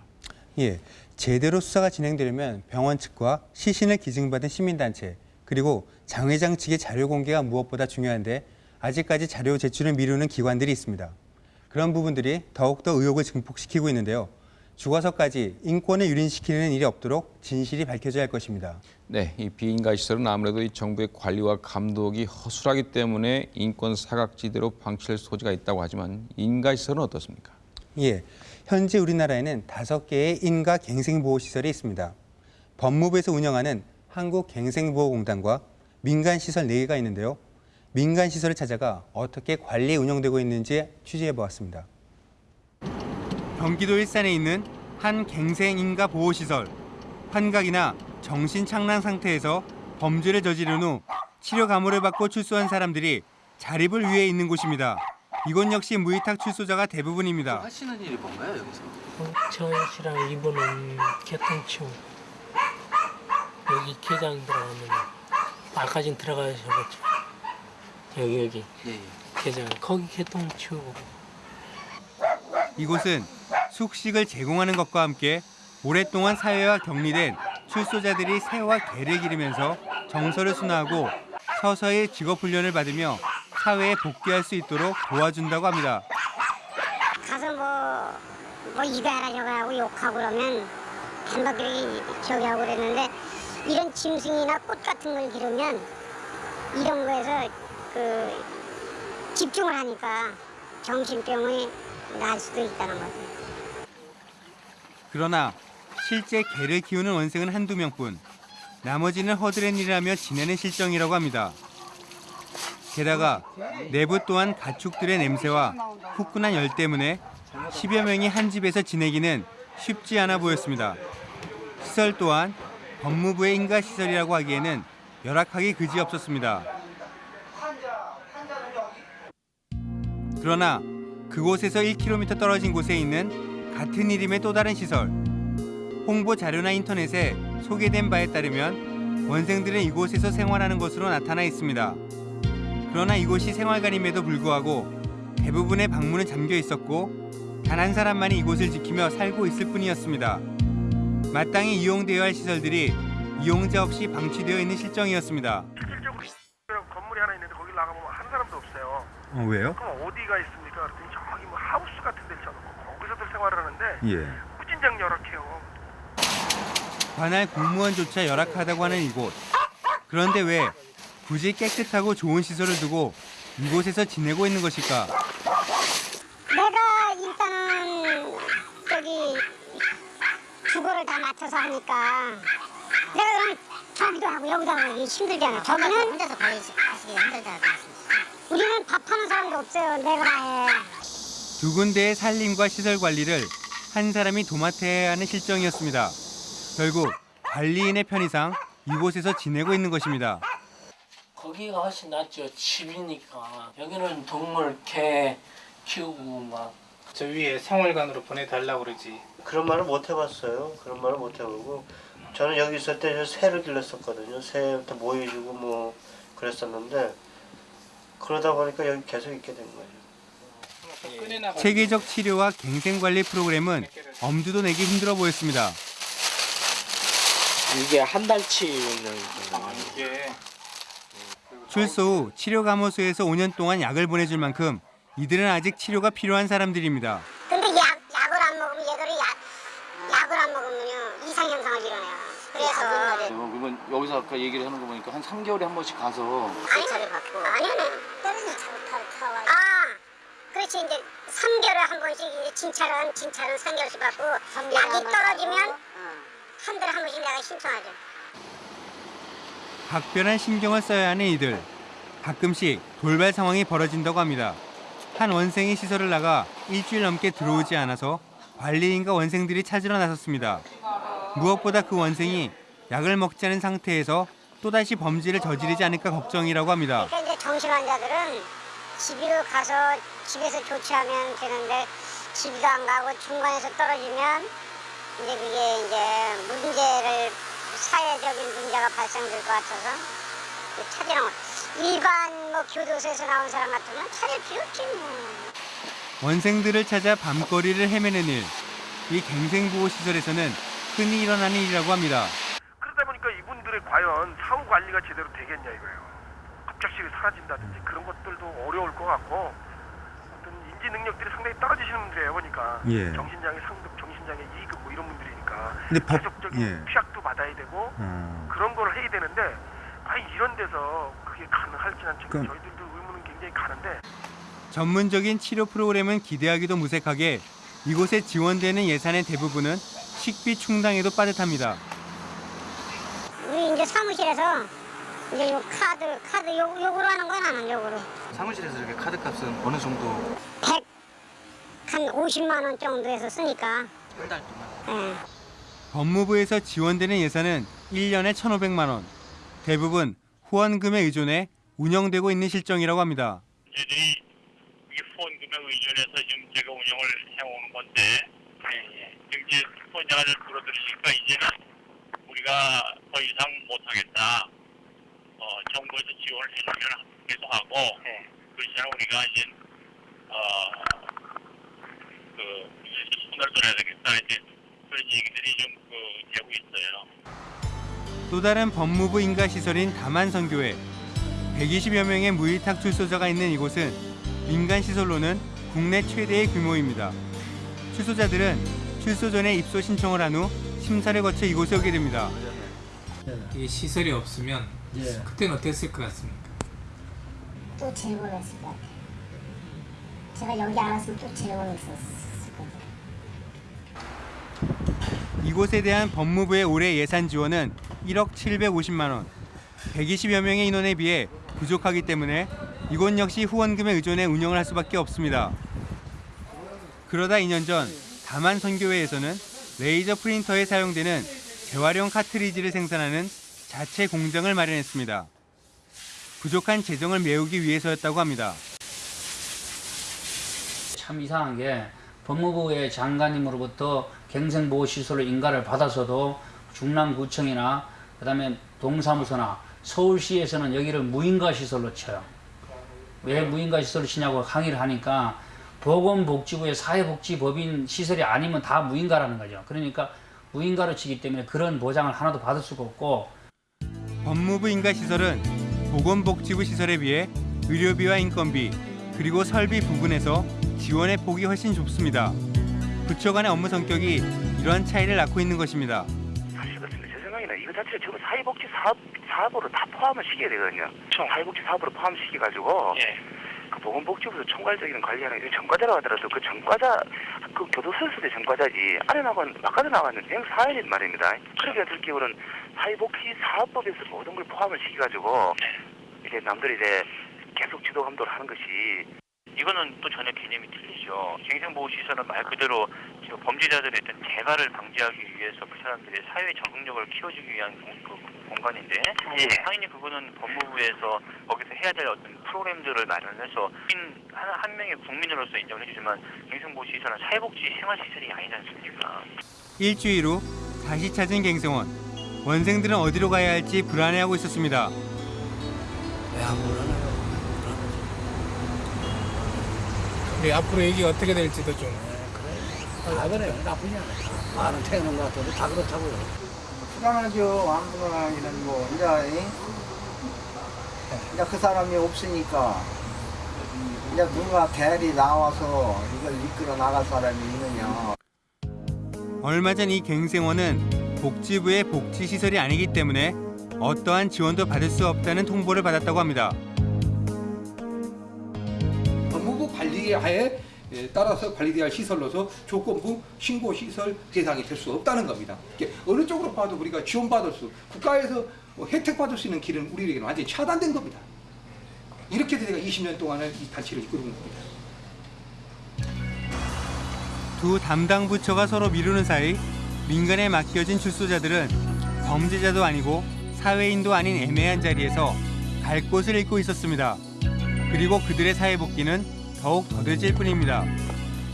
예, 제대로 수사가 진행되려면 병원 측과 시신을 기증받은 시민단체 그리고 장 회장 측의 자료 공개가 무엇보다 중요한데 아직까지 자료 제출을 미루는 기관들이 있습니다. 그런 부분들이 더욱더 의혹을 증폭시키고 있는데요. 죽어서까지 인권을 유린시키는 일이 없도록 진실이 밝혀져야 할 것입니다. 네, 이 비인가 시설은 아무래도 이 정부의 관리와 감독이 허술하기 때문에 인권 사각지대로 방치될 소지가 있다고 하지만 인가 시설은 어떻습니까? 예, 현재 우리나라에는 다섯 개의 인가 갱생보호시설이 있습니다. 법무부에서 운영하는 한국갱생보호공단과 민간시설 4개가 있는데요. 민간시설을 찾아가 어떻게 관리 운영되고 있는지 취재해보았습니다. 경기도 일산에 있는 한 갱생인가 보호시설. 환각이나 정신착란 상태에서 범죄를 저지른 후 치료 감호를 받고 출소한 사람들이 자립을 위해 있는 곳입니다. 이곳 역시 무위탁 출소자가 대부분입니다. 하시는 일이 뭔가요 여기서? 정현 씨랑 이분은 개통치우 여기 개장 들어가면 아까진 들어가셔봤죠 여기 여기 예, 개장 거기 개통치우고 이곳은 숙식을 제공하는 것과 함께 오랫동안 사회와 격리된 출소자들이 새와 개를 기르면서 정서를 순화하고 서서히 직업 훈련을 받으며 사회에 복귀할 수 있도록 도와준다고 합니다. 가서 뭐, 뭐 이거하라 저거하고 욕하고 그러면 단박들이 저기 하고 그랬는데 이런 짐승이나 꽃 같은 걸 기르면 이런 거에서 그 집중을 하니까 정신병이 날 수도 있다는 거죠. 그러나 실제 개를 키우는 원생은 한두 명뿐. 나머지는 허드렛 일을 지내는 실정이라고 합니다. 게다가 내부 또한 가축들의 냄새와 후끈한 열 때문에 10여 명이 한 집에서 지내기는 쉽지 않아 보였습니다. 시설 또한 법무부의 인가시설이라고 하기에는 열악하기 그지없었습니다. 그러나 그곳에서 1km 떨어진 곳에 있는 같은 이름의 또 다른 시설. 홍보 자료나 인터넷에 소개된 바에 따르면 원생들은 이곳에서 생활하는 것으로 나타나 있습니다. 그러나 이곳이 생활관임에도 불구하고 대부분의 방문은 잠겨 있었고 단 한 사람만이 이곳을 지키며 살고 있을 뿐이었습니다. 마땅히 이용되어야 할 시설들이 이용자 없이 방치되어 있는 실정이었습니다. 건물이 하나 있는데 거기 나가보면 한 사람도 없어요. 어, 왜요? 그럼 어디가 있습니까? 그랬더니 저기 뭐 하우스 같은 데를 쳐놓고 거기서들 생활을 하는데 예. 무진장 열악해요. 관할 공무원조차 열악하다고 하는 이곳. 그런데 왜 굳이 깨끗하고 좋은 시설을 두고 이곳에서 지내고 있는 것일까? 내가 일단은 저기 주거를 다 맡아서 하니까 내가 그럼 저기도 하고 여기도 하고 힘들잖아. 저기는 혼자서 가시기 힘들다. 우리는 밥하는 사람도 없어요. 내가 다 해. 두 군데의 살림과 시설 관리를 한 사람이 도맡아야 하는 실정이었습니다. 결국 관리인의 편의상 이곳에서 지내고 있는 것입니다. 거기가 훨씬 낫죠 집이니까 여기는 동물 개 키우고 막 저 위에 생활관으로 보내달라고 그러지 그런 말을 못 해봤어요. 그런 말을 못 해보고 저는 여기 있을 때 저 새를 길렀었거든요. 새부터 모여주고 뭐 그랬었는데 그러다 보니까 여기 계속 있게 된 거예요. 체계적 치료와 갱생 관리 프로그램은 엄두도 내기 힘들어 보였습니다. 이게 한 달치는 이게 출소 후 치료 감호소에서 5년 동안 약을 보내줄 만큼 이들은 아직 치료가 필요한 사람들입니다. 근데 약, 약을 안 먹으면 얘들이 약, 약을 안 먹으면요 이상현상을 일어나요. 그래서 그러면 여기서 아까 얘기를 하는 거 보니까 한 3개월에 한 번씩 가서 아니 차를 받고. 아니 아니 떨어지 타고 아 그렇지. 이제 3개월에 한 번씩 이제 진찰은 진찰은 3개월씩 받고 약이 떨어지면 한 달에 한 번씩 내가 신청하죠. 각별한 신경을 써야 하는 이들. 가끔씩 돌발 상황이 벌어진다고 합니다. 한 원생이 시설을 나가 일주일 넘게 들어오지 않아서 관리인과 원생들이 찾으러 나섰습니다. 무엇보다 그 원생이 약을 먹지 않은 상태에서 또다시 범죄를 저지르지 않을까 걱정이라고 합니다. 그러니까 이제 정신 환자들은 집으로 가서 집에서 조치하면 되는데 집도 안 가고 중간에서 떨어지면 이제 그게 이제 문제를 사회적인 문제가 발생될 것 같아서 찾으러 일반 뭐 교도소에서 나온 사람 같으면 필요 없지 뭐. 원생들을 찾아 밤거리를 헤매는 일. 이 갱생보호 시설에서는 흔히 일어나는 일이라고 합니다. 그러다 보니까 이분들의 과연 사후 관리가 제대로 되겠냐 이거예요. 갑작스레 사라진다든지 그런 것들도 어려울 것 같고 어떤 인지 능력들이 상당히 떨어지시는 분들이에요 보니까 예. 정신장애 상급, 정신장애 2급 뭐 이런 분들이니까 근데 법- 계속적인 예. 피약도 받아야 되고 어. 그런 걸 해야 되는데 아니 이런 데서 그게 가능할지는 지금 그럼- 저희들도 의문은 굉장히 가는데 전문적인 치료 프로그램은 기대하기도 무색하게 이곳에 지원되는 예산의 대부분은 식비 충당에도 빠듯합니다. 이제 사무실에서 이제 요 카드 카드 요 요구로 하는 건 안 하는 요구로 사무실에서 이렇게 카드 값은 어느 정도 100 한 50만 원 정도에서 쓰니까 한 달 동안? 예. 법무부에서 지원되는 예산은 1년에 1,500만 원. 대부분 후원금에 의존해 운영되고 있는 실정이라고 합니다. 이 후원금에 의존해서 지금 제가 운영을 해오는 건데 지금 이제 후원자가 줄어들으니까 이제는 우리가 더 이상 못하겠다. 어, 정부에서 지원을 해주면 계속 하고 그렇지만 우리가 이제 어, 그 이제 손을 들어야 되겠다. 이제 그런 얘기들이 좀 그, 되고 있어요. 또 다른 법무부 인가 시설인 다만선교회. 120여 명의 무위탁 출소자가 있는 이곳은 민간 시설로는 국내 최대의 규모입니다. 출소자들은 출소 전에 입소 신청을 한 후 심사를 거쳐 이곳에 오게 됩니다. 이 시설이 없으면 그때는 어땠을 것 같습니까? 또 재고했을 것 같아요. 제가 여기 안 왔으면 또 재고했었을 거예요. 이곳에 대한 법무부의 올해 예산 지원은 1억 750만 원. 120여 명의 인원에 비해 부족하기 때문에 이곳 역시 후원금에 의존해 운영을 할 수밖에 없습니다. 그러다 2년 전 다만 선교회에서는 레이저 프린터에 사용되는 재활용 카트리지를 생산하는 자체 공장을 마련했습니다. 부족한 재정을 메우기 위해서였다고 합니다. 참 이상한 게 법무부의 장관님으로부터 갱생보호시설로 인가를 받아서도 중랑구청이나 그 다음에 동사무소나 서울시에서는 여기를 무인가시설로 쳐요. 왜 무인가시설로 치냐고 항의를 하니까 보건복지부의 사회복지법인 시설이 아니면 다 무인가라는 거죠. 그러니까 무인가로 치기 때문에 그런 보장을 하나도 받을 수가 없고 법무부 인가시설은 보건복지부 시설에 비해 의료비와 인건비 그리고 설비 부분에서 지원의 폭이 훨씬 좁습니다. 부처 간의 업무 성격이 이러한 차이를 낳고 있는 것입니다. 사실 그렇습니다. 제 생각에는 이거 자체를 전부 사회복지 사업, 사업으로 다 포함을 시켜야 되거든요. 사회복지 사업으로 포함시켜가지고 그 보건복지부에서 총괄적인 관리하는 게 전과자라고 하더라도 그 전과자 그 교도소에서도 전과자지 안에 나가는 바깥에 나가는 그냥 사회인 말입니다. 그렇게 될 경우는 사회복지 사업법에서 모든 걸 포함을 시켜가지고 이제 남들이 이제 계속 지도 감독을 하는 것이 이거는 또 전혀 개념이 틀리죠. 갱생보호시설은 말 그대로 범죄자들의 어떤 재가를 방지하기 위해서 그 사람들의 사회 적응력을 키워주기 위한 공, 그 공간인데 당연히 그거는 법무부에서 거기서 해야 될 어떤 프로그램들을 마련해서 한, 한 명의 국민으로서 인정을 해주지만 갱생보호시설은 사회복지 생활시설이 아니지 않습니까? 일주일 후 다시 찾은 갱생원. 원생들은 어디로 가야 할지 불안해하고 있었습니다. 왜안 불안해요? 우리 앞으로 얘기가 어떻게 될지도 좀아 그래요 나쁘지 않아요. 많은 태어난 것 같아도 다 그렇다고요. 불안하죠. 안 불안하기는 뭐 이제 이- 이제 그 사람이 없으니까 이제 누가 대리 나와서 이걸 이끌어 나갈 사람이 있느냐. 얼마 전 이 갱생원은 복지부의 복지시설이 아니기 때문에 어떠한 지원도 받을 수 없다는 통보를 받았다고 합니다. 관리하에 예, 따라서 관리돼야 할 시설로서 조건부 신고 시설 대상이 될 수 없다는 겁니다. 어느 쪽으로 봐도 우리가 지원받을 수, 국가에서 뭐 혜택 받을 수 있는 길은 우리에게는 완전히 차단된 겁니다. 이렇게 해서 제가 20년 동안을 이 단체를 이끌고 온 겁니다. 두 담당 부처가 서로 미루는 사이 민간에 맡겨진 출소자들은 범죄자도 아니고 사회인도 아닌 애매한 자리에서 갈 곳을 잃고 있었습니다. 그리고 그들의 사회 복귀는 더욱 더뎌질 뿐입니다.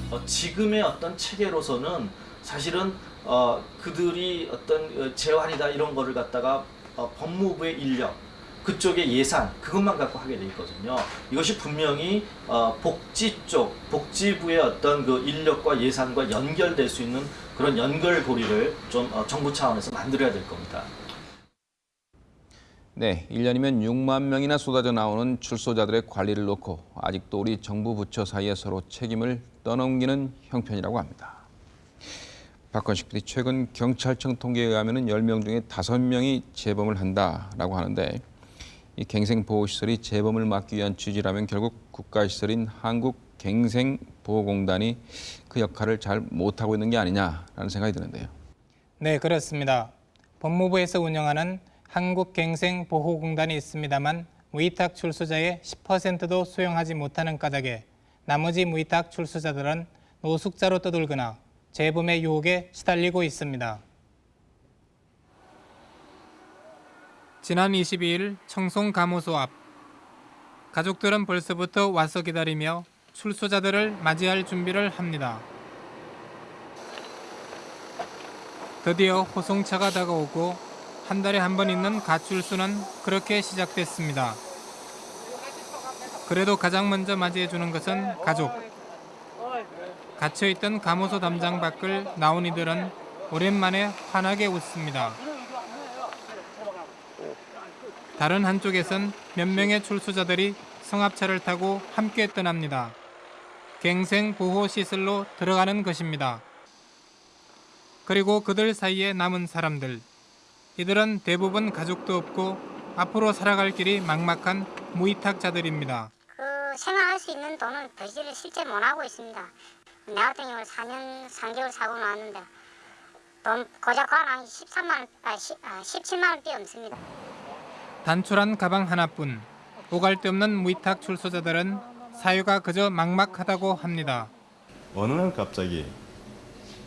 어, 지금의 어떤 체계로서는 사실은 어, 그들이 어떤 어, 재활이다 이런 거를 갖다가 어, 법무부의 인력 그쪽의 예산 그것만 갖고 하게 돼 있거든요. 이것이 분명히 어, 복지 쪽 복지부의 어떤 그 인력과 예산과 연결될 수 있는 그런 연결고리를 좀 어, 정부 차원에서 만들어야 될 겁니다. 네, 1년이면 6만 명이나 쏟아져 나오는 출소자들의 관리를 놓고 아직도 우리 정부 부처 사이에 서로 책임을 떠넘기는 형편이라고 합니다. 박건식 PD 최근 경찰청 통계에 의하면 10명 중에 5명이 재범을 한다라고 하는데 이 갱생보호시설이 재범을 막기 위한 취지라면 결국 국가시설인 한국갱생보호공단이 그 역할을 잘 못하고 있는 게 아니냐라는 생각이 드는데요. 네, 그렇습니다. 법무부에서 운영하는 한국갱생보호공단이 있습니다만 무위탁 출소자의 10%도 수용하지 못하는 까닭에 나머지 무위탁 출소자들은 노숙자로 떠돌거나 재범의 유혹에 시달리고 있습니다. 지난 22일 청송 감호소 앞 가족들은 벌써부터 와서 기다리며 출소자들을 맞이할 준비를 합니다. 드디어 호송차가 다가오고 한 달에 한 번 있는 가출수는 그렇게 시작됐습니다. 그래도 가장 먼저 맞이해주는 것은 가족. 갇혀있던 감호소 담장 밖을 나온 이들은 오랜만에 환하게 웃습니다. 다른 한쪽에선 몇 명의 출소자들이 성합차를 타고 함께 떠납니다. 갱생 보호 시설로 들어가는 것입니다. 그리고 그들 사이에 남은 사람들. 이들은 대부분 가족도 없고 앞으로 살아갈 길이 막막한 무위탁자들입니다. 그 생활할 수 있는 돈은 부지를 실제 못 하고 있습니다. 내 같은 경우는 4년 3개월 사고 나왔는데 돈 고작 한 13만 원, 아, 10, 아, 17만 원밖에 없습니다. 단출한 가방 하나뿐 오갈 데 없는 무위탁 출소자들은 사유가 그저 막막하다고 합니다. 어느 날 갑자기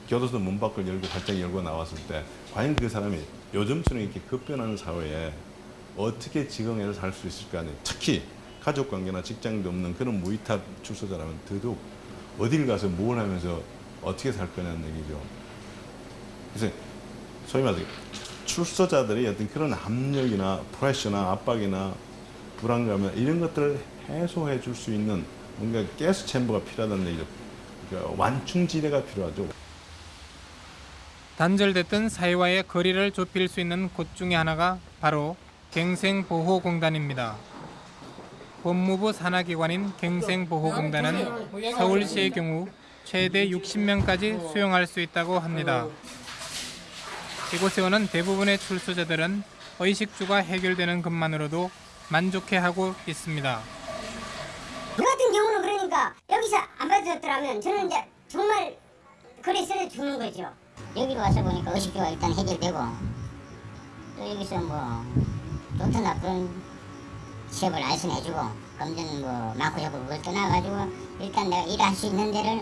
교도소 문 밖을 열고 활짝 열고 나왔을 때 과연 그 사람이 요즘처럼 이렇게 급변하는 사회에 어떻게 지금에서 살 수 있을까 특히 가족 관계나 직장도 없는 그런 무위탁 출소자라면 더더욱 어딜 가서 뭘 하면서 어떻게 살 거냐는 얘기죠. 그래서 소위 말해서 출소자들의 어떤 그런 압력이나 프레셔나 압박이나 불안감이나 이런 것들을 해소해 줄 수 있는 뭔가 가스 챔버가 필요하다는 얘기죠. 그러니까 완충 지대가 필요하죠. 단절됐던 사회와의 거리를 좁힐 수 있는 곳 중에 하나가 바로 갱생보호공단입니다. 법무부 산하기관인 갱생보호공단은 서울시의 경우 최대 60명까지 수용할 수 있다고 합니다. 이곳에 오는 대부분의 출소자들은 의식주가 해결되는 것만으로도 만족해하고 있습니다. 저 같은 경우는 그러니까 여기서 안 받아줬더라면 저는 이제 정말 그래서 죽는 거죠. 여기로 와서 보니까 의식주가 일단 해결되고 또 여기서 뭐 좋든 나쁜 취업을 알선해주고 검정 뭐 많고 적고 그걸 떠나가지고 일단 내가 일할 수 있는 데를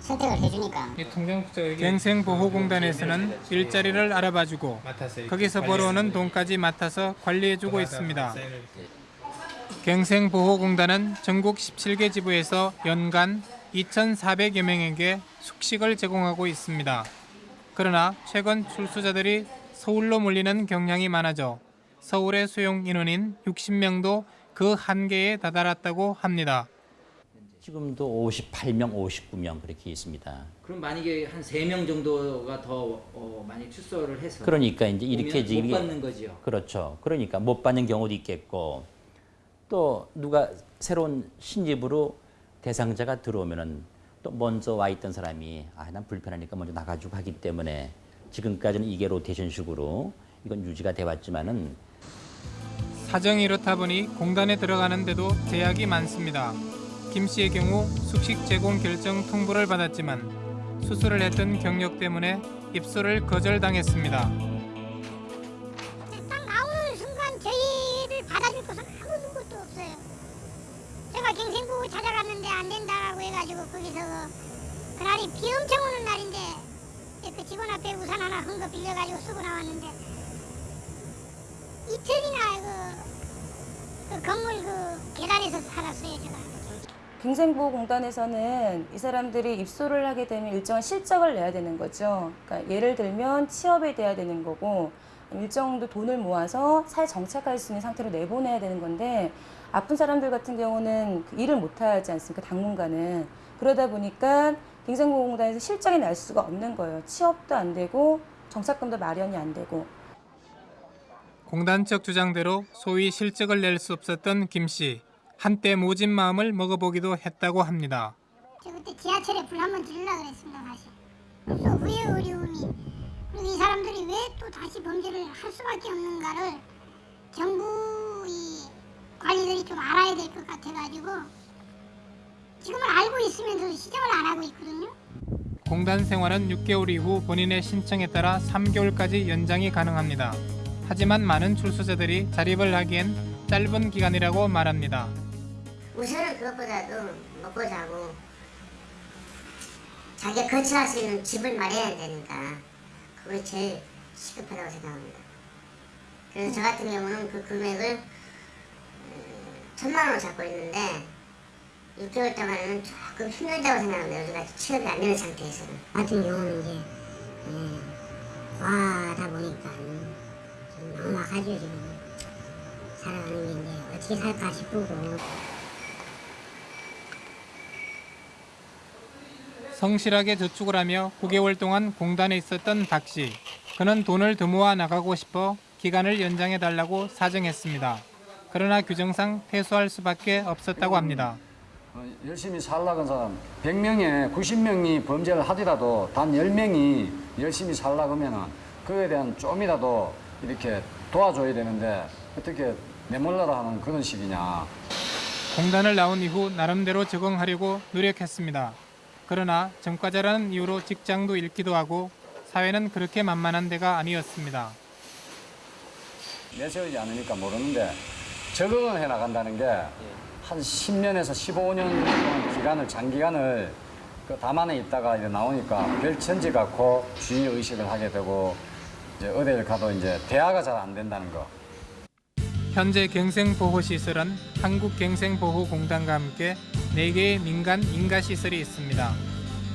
선택을 해주니까 갱생보호공단에서는 일자리를 알아봐주고 거기서 벌어오는 돈까지 맡아서 관리해주고 있습니다. 갱생보호공단은 전국 17개 지부에서 연간 2,400여 명에게 숙식을 제공하고 있습니다. 그러나 최근 출소자들이 서울로 몰리는 경향이 많아져 서울의 수용 인원인 60명도 그 한계에 다다랐다고 합니다. 지금도 58명, 59명 그렇게 있습니다. 그럼 만약에 한세명 정도가 더 어, 많이 출소를 해서 그러니까 이제 이렇게 지금 못 받는 거죠. 그렇죠. 그러니까 못 받는 경우도 있겠고 또 누가 새로운 신집으로 대상자가 들어오면은 또 먼저 와 있던 사람이 아 난 불편하니까 먼저 나가지고 하기 때문에 지금까지는 이게 로테이션식으로 이건 유지가 돼 왔지만은 사정이 이렇다 보니 공단에 들어가는데도 제약이 많습니다. 김 씨의 경우 숙식 제공 결정 통보를 받았지만 수술을 했던 경력 때문에 입소를 거절당했습니다. 가지고 거기서 그, 그날이 비 엄청 오는 날인데 그 직원 앞에 우산 하나 헌거 빌려가지고 쓰고 나왔는데 이틀이나 그, 그 건물 그 계단에서 살았어요 제가. 갱생보호공단에서는 이 사람들이 입소를 하게 되면 일정한 실적을 내야 되는 거죠. 그러니까 예를 들면 취업에 돼야 되는 거고 일정 정도 돈을 모아서 사회 정착할 수 있는 상태로 내보내야 되는 건데 아픈 사람들 같은 경우는 그 일을 못 하지 않습니까? 당분간은. 그러다 보니까 갱생보호공단에서 실적이 날 수가 없는 거예요. 취업도 안 되고 정착금도 마련이 안 되고 공단 측 주장대로 소위 실적을 낼 수 없었던 김 씨. 한때 모진 마음을 먹어보기도 했다고 합니다. 저 그때 지하철에 불 한번 지르려고 그랬습니다 사실. 또 후회 어려움이 그리고 이 사람들이 왜 또 다시 범죄를 할 수밖에 없는가를 정부 이 관리들이 좀 알아야 될 것 같아가지고 지금은 알고 있으면서 시정을 안 하고 있거든요. 공단 생활은 6개월 이후 본인의 신청에 따라 3개월까지 연장이 가능합니다. 하지만 많은 출소자들이 자립을 하기엔 짧은 기간이라고 말합니다. 우선은 그것보다도 먹고 자고 자기가 거처할 수 있는 집을 마련해야 되니까 그게 제일 시급하다고 생각합니다. 그래서 저 같은 경우는 그 금액을 어, 천만 원 잡고 있는데 6개월 동안은 조금 힘들다고 생각합니다. 우리가 취업이 안 되는 상태에서는. 같은 경우는 이제 예, 와다 보니까 좀 막막하죠 지금 살아가는 게 이제 어떻게 살까 싶고 성실하게 저축을 하며 9개월 동안 공단에 있었던 박 씨. 그는 돈을 더 모아 나가고 싶어 기간을 연장해 달라고 사정했습니다. 그러나 규정상 퇴소할 수밖에 없었다고 합니다. 어, 열심히 살라는 사람 100명에 90명이 범죄를 하더라도 단 10명이 열심히 살라고 하면 그에 대한 좀이라도 이렇게 도와줘야 되는데 어떻게 내몰라라 하는 그런 식이냐. 공단을 나온 이후 나름대로 적응하려고 노력했습니다. 그러나 전과자라는 이유로 직장도 잃기도 하고 사회는 그렇게 만만한 데가 아니었습니다. 내세우지 않으니까 모르는데 적응을 해 나간다는 게 한 10년에서 15년 동안 기간을 장기간을 그 담안에 있다가 이제 나오니까 별 천지 갖고 주의 의식을 하게 되고 이제 어디를 가도 이제 대화가 잘 안 된다는 거. 현재 갱생보호시설은 한국갱생보호공단과 함께 4개의 민간 인가시설이 있습니다.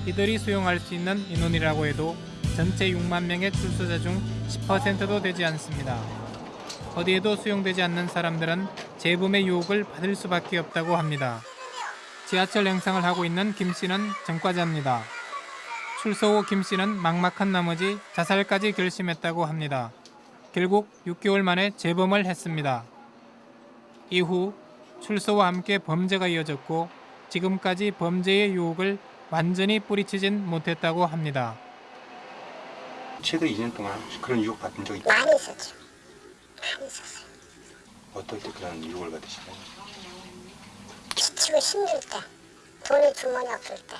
이들이 수용할 수 있는 인원이라고 해도 전체 6만 명의 출소자 중 10%도 되지 않습니다. 어디에도 수용되지 않는 사람들은 재범의 유혹을 받을 수밖에 없다고 합니다. 지하철 행상을 하고 있는 김 씨는 전과자입니다. 출소 후 김 씨는 막막한 나머지 자살까지 결심했다고 합니다. 결국 6개월 만에 재범을 했습니다. 이후 출소와 함께 범죄가 이어졌고 지금까지 범죄의 유혹을 완전히 뿌리치진 못했다고 합니다. 최근 2년 동안 그런 유혹 받은 적이 많이 있었죠. 있었어요. 어떨 때 그런 유혹을 받으시나요? 지치고 힘들 때, 돈이 주머니 없을 때,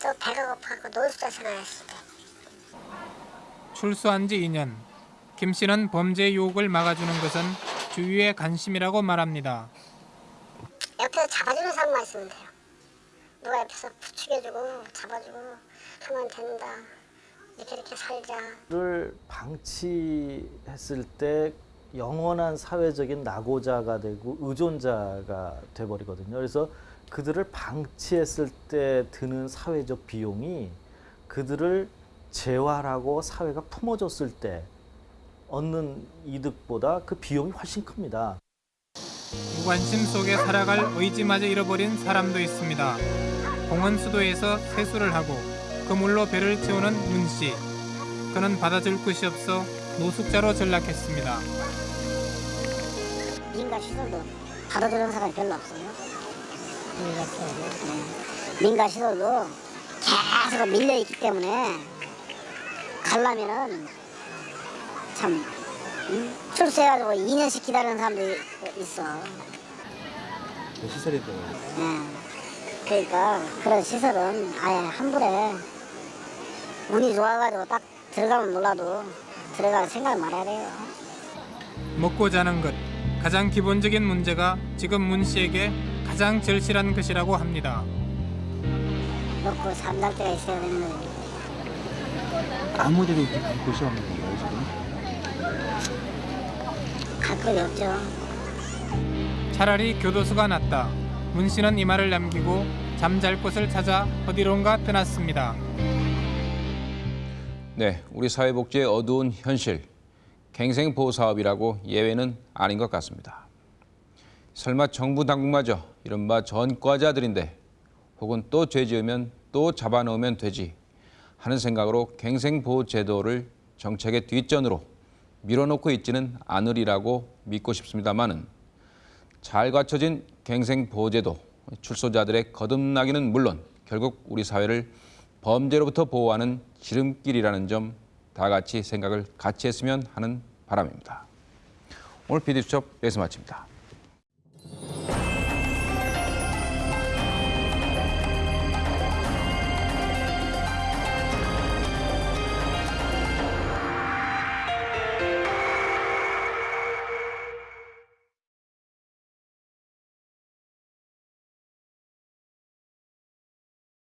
또 배가 고파고 노숙자 생활했을 때. 출소한 지 2년. 김 씨는 범죄 유혹을 막아주는 것은 주위의 관심이라고 말합니다. 옆에서 잡아주는 사람만 있으면 돼요. 누가 옆에서 부추겨주고 잡아주고 하면 된다. 이렇게 이렇게 살자. 를 방치했을 때 영원한 사회적인 낙오자가 되고 의존자가 돼버리거든요. 그래서 그들을 방치했을 때 드는 사회적 비용이 그들을 재활하고 사회가 품어줬을 때 얻는 이득보다 그 비용이 훨씬 큽니다. 무관심 속에 살아갈 의지마저 잃어버린 사람도 있습니다. 공원 수도에서 세수를 하고 그물로 배를 채우는 문 씨. 그는 받아줄 곳이 없어 노숙자로 전락했습니다. 민가 시설도 받아주는 사람이 별로 없어요. 민가 시설도. 네. 민가 시설도 계속 밀려있기 때문에 가려면은 참 음? 출세해가지고 2년씩 기다리는 사람도 있어. 시설이 때문에. 예. 그러니까 그런 시설은 아예 한 번에 운이 좋아가지고 딱 들어가면 몰라도 들어갈 생각을 말해야 돼요. 먹고 자는 것. 가장 기본적인 문제가 지금 문 씨에게 가장 절실한 것이라고 합니다. 먹고 잠잘 때가 있어야 되는. 아무데도 갈 곳이 없는 건가요, 지금? 갈 곳이 없죠. 차라리 교도소가 낫다. 문 씨는 이 말을 남기고 잠잘 곳을 찾아 어디론가 떠났습니다. 네, 우리 사회복지의 어두운 현실, 갱생보호 사업이라고 예외는 아닌 것 같습니다. 설마 정부 당국마저 이른바 전과자들인데 혹은 또 죄 지으면 또 잡아넣으면 되지 하는 생각으로 갱생보호 제도를 정책의 뒷전으로 밀어놓고 있지는 않으리라고 믿고 싶습니다만은 잘 갖춰진 갱생보호제도 출소자들의 거듭나기는 물론 결국 우리 사회를 범죄로부터 보호하는 지름길이라는 점 다 같이 생각을 같이 했으면 하는 바람입니다. 오늘 PD수첩 여기서 마칩니다.